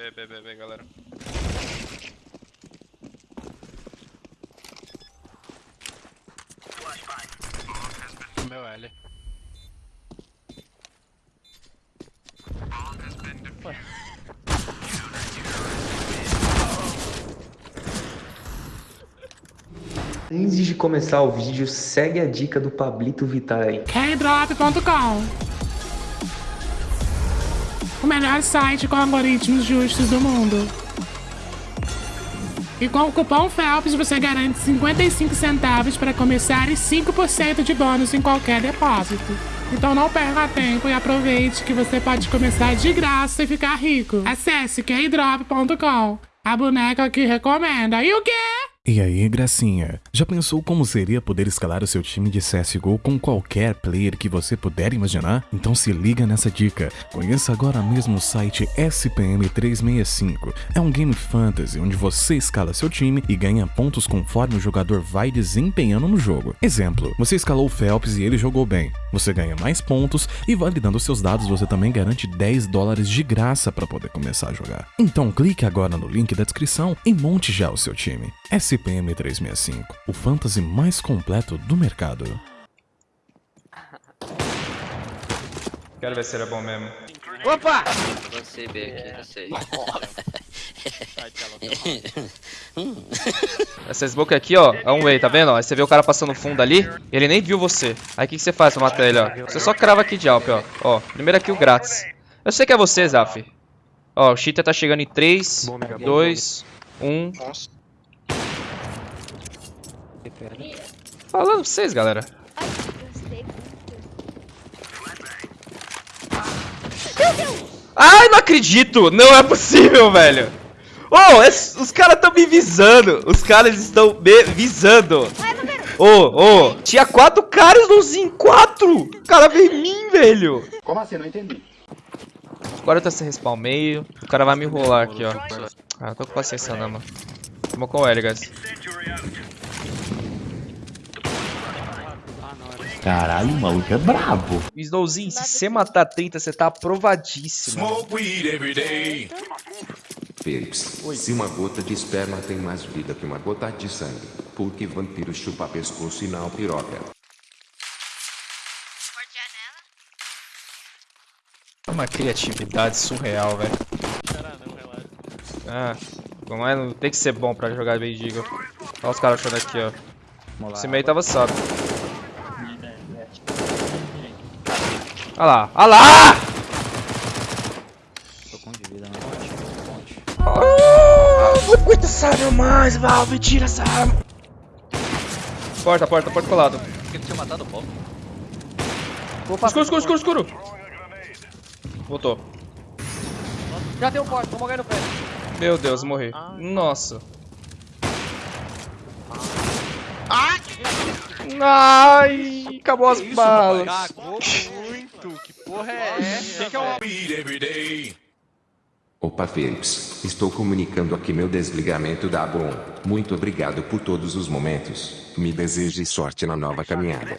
B, B, B, B, galera. Meu L. Antes de começar o vídeo, segue a dica do Pablito Vittar aí. Kdrop.com melhor site com algoritmos justos do mundo. E com o cupom FELPS você garante 55 centavos para começar e 5% de bônus em qualquer depósito. Então não perca tempo e aproveite que você pode começar de graça e ficar rico. Acesse kdrop.com. A boneca que recomenda. E o quê? E aí, gracinha? Já pensou como seria poder escalar o seu time de CSGO com qualquer player que você puder imaginar? Então se liga nessa dica. Conheça agora mesmo o site SPM365. É um game fantasy onde você escala seu time e ganha pontos conforme o jogador vai desempenhando no jogo. Exemplo, você escalou o Phelps e ele jogou bem. Você ganha mais pontos e validando seus dados você também garante 10 dólares de graça para poder começar a jogar. Então clique agora no link da descrição e monte já o seu time. SPM 365, o fantasy mais completo do mercado. Quero ver se ele é bom mesmo. Opa! Você B aqui, não sei. Essa smoke aqui, ó, é um way, tá vendo? Aí você vê o cara passando fundo ali, ele nem viu você. Aí o que, que você faz pra matar ele, ó? Você só crava aqui de Alp, ó. Ó, primeiro kill grátis. Eu sei que é você, Zaf. Ó, o cheater tá chegando em 3, 2, 1. Falando pra vocês, galera. Ai, não acredito! Não é possível, velho! Oh, es- os caras estão me visando! Os caras estão me visando! Ô, ô, tinha quatro caras nos em quatro! O cara veio em mim, velho! Como assim? Não entendi. Agora tá sem respawn meio. O cara vai me enrolar aqui, ó. Ah, tô com paciência não, mano. Vamos com o L, guys. Caralho, o maluco é brabo. Snowzinho, se você matar 30, você tá aprovadíssimo. Felix, se uma gota de esperma tem mais vida que uma gota de sangue, por que vampiro chupa pescoço e não piroca? Uma criatividade surreal, velho. Ah, como é, não tem que ser bom pra jogar bem Deagle. Olha os caras achando aqui, ó. Esse meio tava sábio. Olha lá, olha lá! Ah, não aguento essa arma mais, Valve, tira essa arma. Porta, porta, porta colado. Por que tu tinha matado o Bob? Escuro, escuro, escuro, escuro. Voltou. Já tem um porte, vamos ganhar no pé. Meu Deus, morri. Nossa. Ai, acabou as balas. Cagou muito. Que porra é essa? Que que é. Opa Felix, estou comunicando aqui meu desligamento da Bom. Muito obrigado por todos os momentos. Me deseje sorte na nova caminhada.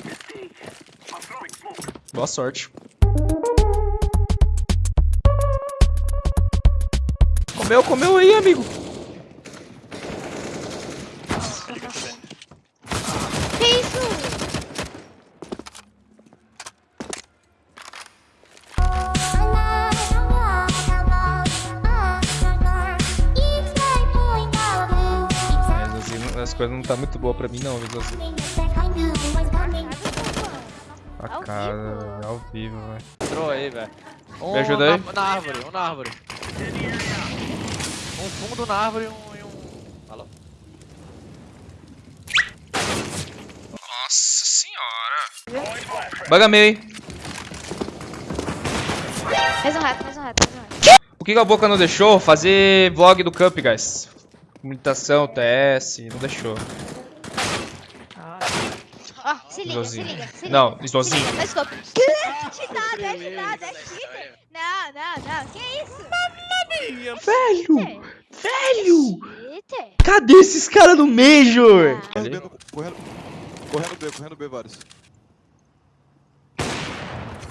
Boa sorte. Comeu, comeu aí, amigo. Coisas não tá muito boa pra mim não, viu, Zazu? A cara, ao vivo, velho. Entrou aí, velho. Um Me ajuda aí? Na, na árvore, um na árvore. Um fundo na árvore e um... E um... Falou. Nossa senhora. Baga meio, hein? Mais um rato, mais um rato, mais um rato. Que que a boca não deixou fazer vlog do Cup, guys? Comunicação, TS, não deixou. Ó, se liga, se liga, se liga. Não, Se Snowzinho. liga, let's go. Cheatado, é cheatado, é cheater. Não, não, não, que isso? Velho! Velho! Cheater. Cadê esses caras no Major? Correndo, correndo, correndo B, correndo B, vários.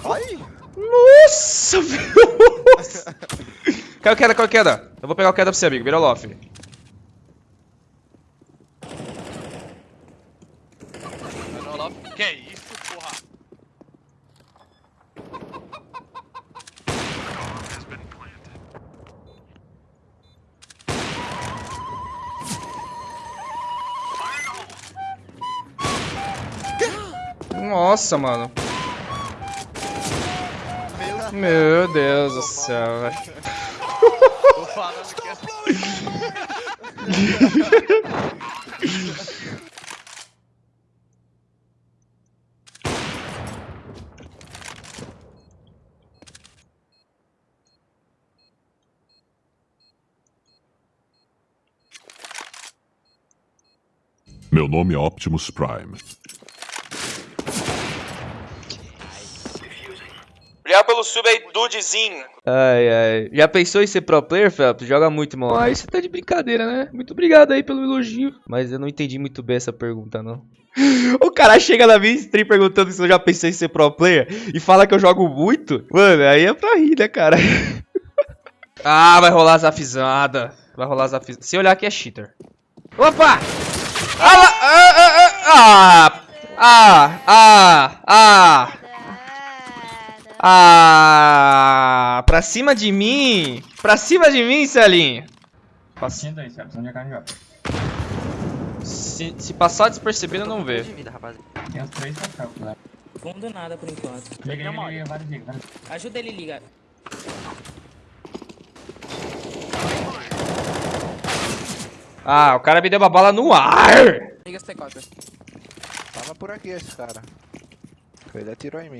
Ai! Nossa, velho! Caiu queda, caiu queda. Eu vou pegar o queda pra você, amigo. Vira o loft. Que isso, porra? Nossa, mano. Meu Deus do céu, velho. Meu nome é Optimus Prime. Obrigado pelo sub aí, Dudezinho. Ai, ai. Já pensou em ser pro player, Felps? Joga muito, irmão. Ah, isso tá de brincadeira, né? Muito obrigado aí pelo elogio. Mas eu não entendi muito bem essa pergunta, não. O cara chega na minha stream perguntando se eu já pensei em ser pro player e fala que eu jogo muito. Mano, aí é pra rir, né, cara? ah, vai rolar zafizada. Vai rolar zafizada. Se olhar aqui é cheater. Opa! Ah, lá- ah, ah, ah, ah, ah, ah. Ah, pra cima de mim? Pra cima de mim, Celinho? Passa- Se, se passar despercebido, eu não vê. Fundo nada por enquanto. Ajuda ele, liga. Ah, o cara me deu uma bala no ar! Liga as T4. Tava por aqui esse cara. Ele atirou em mim.